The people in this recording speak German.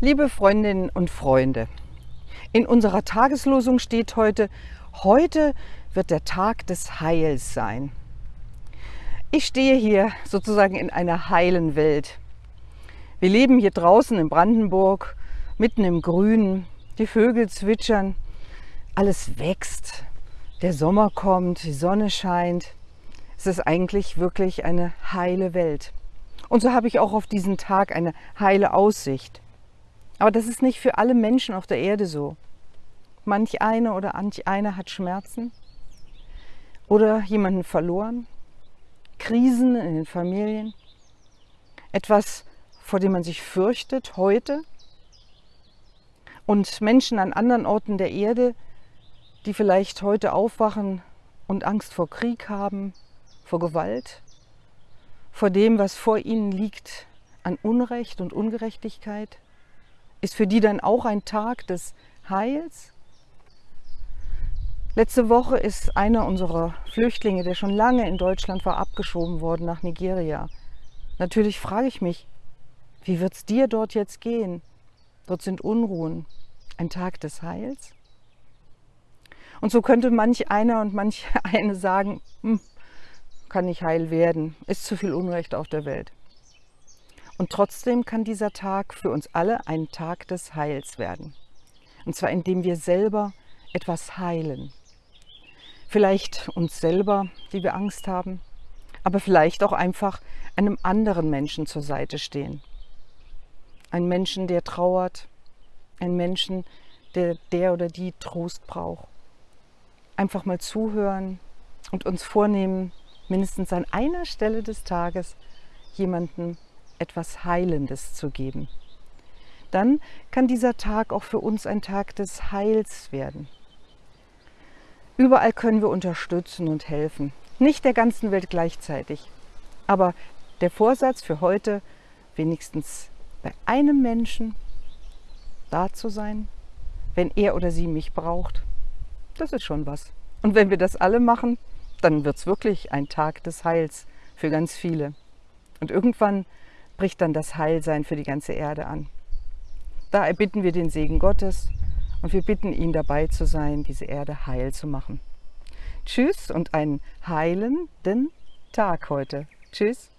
Liebe Freundinnen und Freunde, in unserer Tageslosung steht heute, heute wird der Tag des Heils sein. Ich stehe hier sozusagen in einer heilen Welt. Wir leben hier draußen in Brandenburg, mitten im Grünen, die Vögel zwitschern, alles wächst, der Sommer kommt, die Sonne scheint. Es ist eigentlich wirklich eine heile Welt. Und so habe ich auch auf diesen Tag eine heile Aussicht. Aber das ist nicht für alle Menschen auf der Erde so. Manch eine oder manch einer hat Schmerzen oder jemanden verloren, Krisen in den Familien, etwas, vor dem man sich fürchtet heute und Menschen an anderen Orten der Erde, die vielleicht heute aufwachen und Angst vor Krieg haben, vor Gewalt, vor dem, was vor ihnen liegt an Unrecht und Ungerechtigkeit. Ist für die dann auch ein Tag des Heils? Letzte Woche ist einer unserer Flüchtlinge, der schon lange in Deutschland war, abgeschoben worden nach Nigeria. Natürlich frage ich mich, wie wird es dir dort jetzt gehen? Dort sind Unruhen. Ein Tag des Heils? Und so könnte manch einer und manch eine sagen, hm, kann nicht heil werden, ist zu viel Unrecht auf der Welt. Und trotzdem kann dieser Tag für uns alle ein Tag des Heils werden. Und zwar indem wir selber etwas heilen. Vielleicht uns selber, die wir Angst haben, aber vielleicht auch einfach einem anderen Menschen zur Seite stehen. Ein Menschen, der trauert, ein Menschen, der der oder die Trost braucht. Einfach mal zuhören und uns vornehmen, mindestens an einer Stelle des Tages jemanden etwas Heilendes zu geben. Dann kann dieser Tag auch für uns ein Tag des Heils werden. Überall können wir unterstützen und helfen. Nicht der ganzen Welt gleichzeitig. Aber der Vorsatz für heute, wenigstens bei einem Menschen da zu sein, wenn er oder sie mich braucht, das ist schon was. Und wenn wir das alle machen, dann wird es wirklich ein Tag des Heils für ganz viele. Und irgendwann bricht dann das Heilsein für die ganze Erde an. Da erbitten wir den Segen Gottes und wir bitten ihn dabei zu sein, diese Erde heil zu machen. Tschüss und einen heilenden Tag heute. Tschüss.